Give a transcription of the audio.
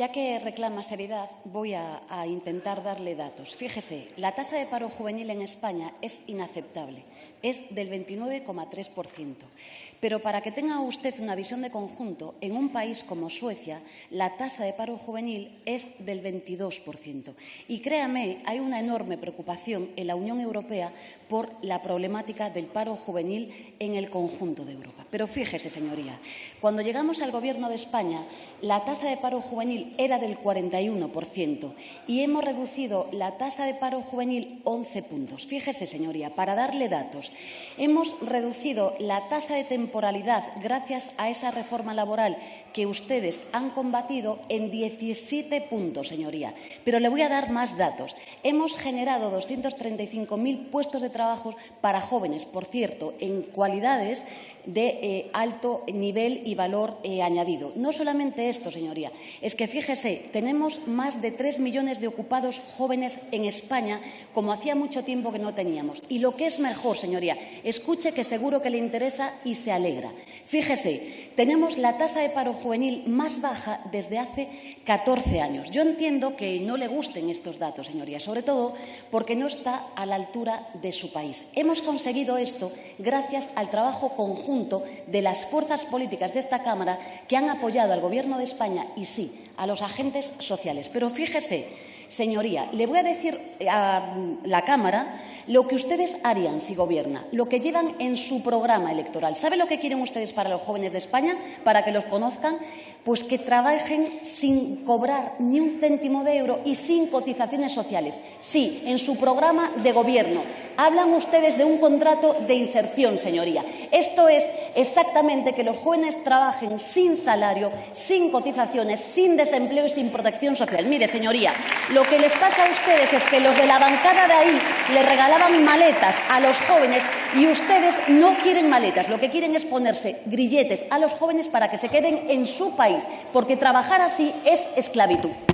Ya que reclama seriedad, voy a, intentar darle datos. Fíjese, la tasa de paro juvenil en España es inaceptable, es del 29,3%. Pero para que tenga usted una visión de conjunto, en un país como Suecia, la tasa de paro juvenil es del 22%. Y créame, hay una enorme preocupación en la Unión Europea por la problemática del paro juvenil en el conjunto de Europa. Pero fíjese, señoría, cuando llegamos al Gobierno de España, la tasa de paro juvenil era del 41% y hemos reducido la tasa de paro juvenil 11 puntos. Fíjese, señoría, para darle datos, hemos reducido la tasa de temporalidad gracias a esa reforma laboral que ustedes han combatido en 17 puntos, señoría. Pero le voy a dar más datos. Hemos generado 235.000 puestos de trabajo para jóvenes, por cierto, en cualidades de eh, alto nivel y valor eh, añadido. No solamente esto, señoría, es que fíjese, tenemos más de tres millones de ocupados jóvenes en España, como hacía mucho tiempo que no teníamos. Y lo que es mejor, señoría, escuche que seguro que le interesa y se alegra. Fíjese, tenemos la tasa de paro juvenil más baja desde hace 14 años. Yo entiendo que no le gusten estos datos, señoría, sobre todo porque no está a la altura de su país. Hemos conseguido esto gracias al trabajo conjunto de las fuerzas políticas de esta Cámara que han apoyado al Gobierno de España y, sí, a los agentes sociales. Pero fíjese, señoría, le voy a decir a la Cámara lo que ustedes harían si gobierna, lo que llevan en su programa electoral. ¿Sabe lo que quieren ustedes para los jóvenes de España, para que los conozcan? Pues que trabajen sin cobrar ni un céntimo de euro y sin cotizaciones sociales. Sí, en su programa de gobierno. Hablan ustedes de un contrato de inserción, señoría. Esto es exactamente que los jóvenes trabajen sin salario, sin cotizaciones, sin desempleo y sin protección social. Mire, señoría, lo que les pasa a ustedes es que los de la bancada de ahí le regalaban maletas a los jóvenes y ustedes no quieren maletas. Lo que quieren es ponerse grilletes a los jóvenes para que se queden en su país, porque trabajar así es esclavitud.